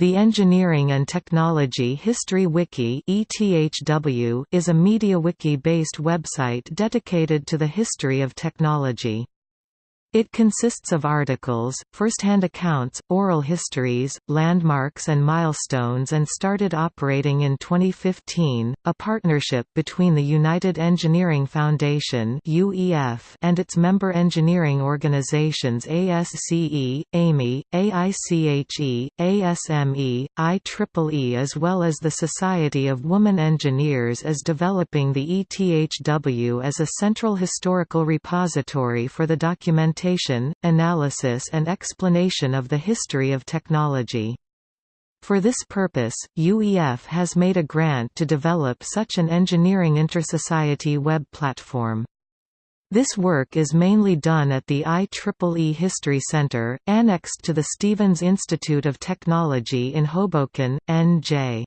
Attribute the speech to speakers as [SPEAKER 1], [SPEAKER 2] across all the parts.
[SPEAKER 1] The Engineering and Technology History Wiki is a MediaWiki-based website dedicated to the history of technology. It consists of articles, first-hand accounts, oral histories, landmarks and milestones and started operating in 2015, a partnership between the United Engineering Foundation and its member engineering organizations ASCE, AIME, AICHE, ASME, IEEE as well as the Society of Women Engineers is developing the ETHW as a central historical repository for the documentation documentation, analysis and explanation of the history of technology. For this purpose, UEF has made a grant to develop such an engineering intersociety web platform. This work is mainly done at the IEEE History Center, annexed to the Stevens Institute of Technology in Hoboken, NJ.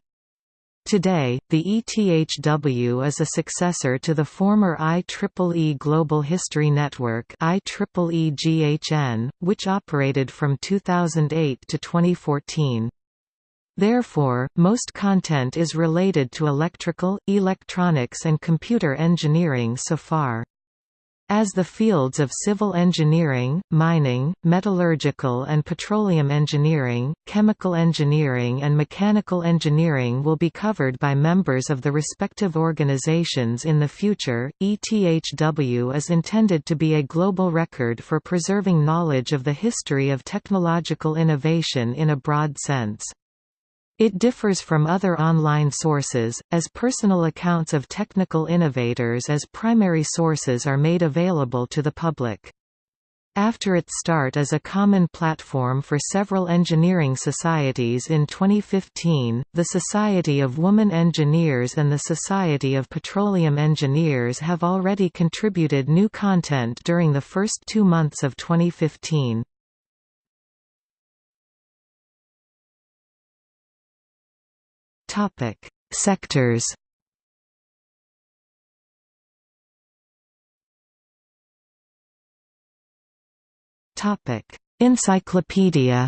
[SPEAKER 1] Today, the ETHW is a successor to the former IEEE Global History Network IEEE-GHN, which operated from 2008 to 2014. Therefore, most content is related to electrical, electronics and computer engineering so far. As the fields of civil engineering, mining, metallurgical and petroleum engineering, chemical engineering and mechanical engineering will be covered by members of the respective organizations in the future, ETHW is intended to be a global record for preserving knowledge of the history of technological innovation in a broad sense. It differs from other online sources, as personal accounts of technical innovators as primary sources are made available to the public. After its start as a common platform for several engineering societies in 2015, the Society of Women Engineers and the Society of Petroleum Engineers have already contributed new content during the first two months of 2015. Topic: Sectors. Topic: Encyclopedia.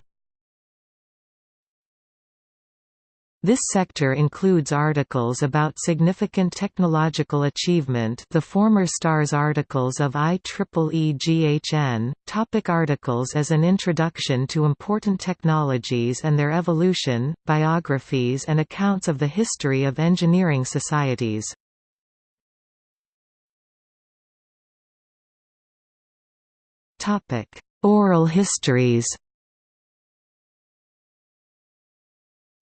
[SPEAKER 1] This sector includes articles about significant technological achievement the former STARS articles of IEEE-GHN, topic articles as an introduction to important technologies and their evolution, biographies and accounts of the history of engineering societies. Oral histories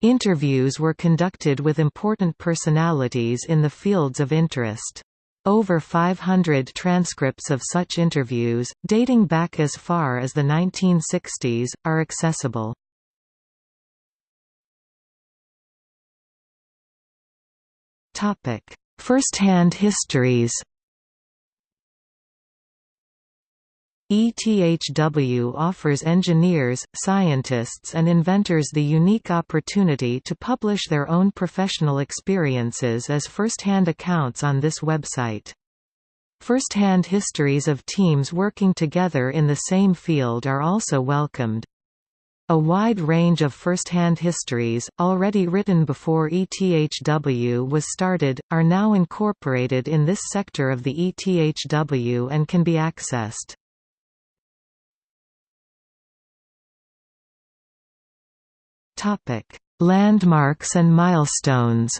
[SPEAKER 1] Interviews were conducted with important personalities in the fields of interest. Over 500 transcripts of such interviews, dating back as far as the 1960s, are accessible. First-hand histories ETHW offers engineers, scientists and inventors the unique opportunity to publish their own professional experiences as first-hand accounts on this website. First-hand histories of teams working together in the same field are also welcomed. A wide range of first-hand histories, already written before ETHW was started, are now incorporated in this sector of the ETHW and can be accessed.
[SPEAKER 2] Topic: Landmarks and milestones.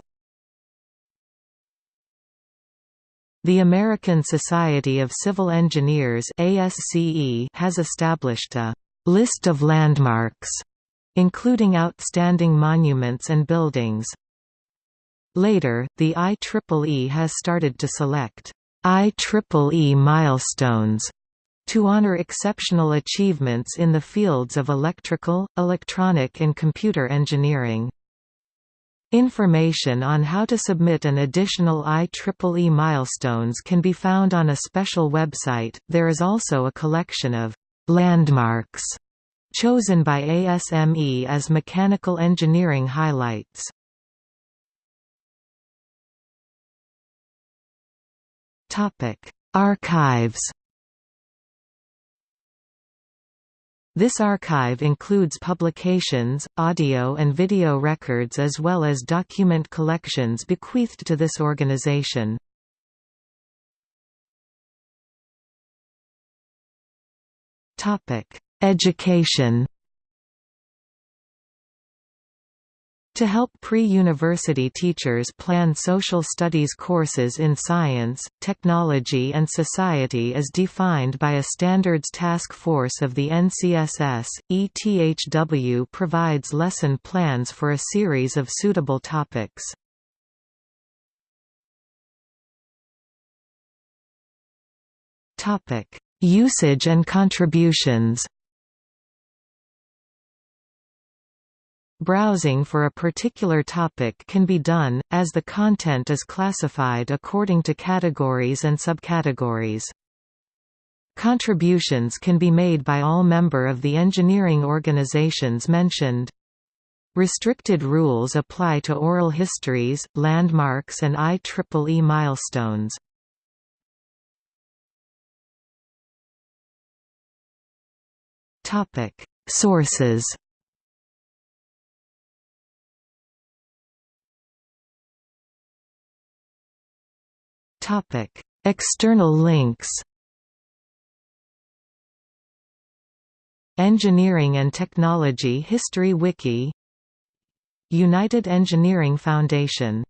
[SPEAKER 1] The American Society of Civil Engineers (ASCE) has established a list of landmarks including outstanding monuments and buildings. Later, the IEEE has started to select IEEE milestones to honor exceptional achievements in the fields of electrical, electronic and computer engineering. Information on how to submit an additional IEEE milestones can be found on a special website. There is also a collection of landmarks chosen by ASME as mechanical engineering highlights. Topic: Archives This archive includes publications, audio and video records as well as document collections bequeathed to this organization. Education To help pre-university teachers plan social studies courses in science, technology and society as defined by a standards task force of the NCSS, ETHW provides lesson plans for a series of suitable topics. Usage and contributions Browsing for a particular topic can be done, as the content is classified according to categories and subcategories. Contributions can be made by all member of the engineering organizations mentioned. Restricted rules apply to oral histories, landmarks and IEEE milestones. Sources External links. Engineering and Technology History Wiki United Engineering Foundation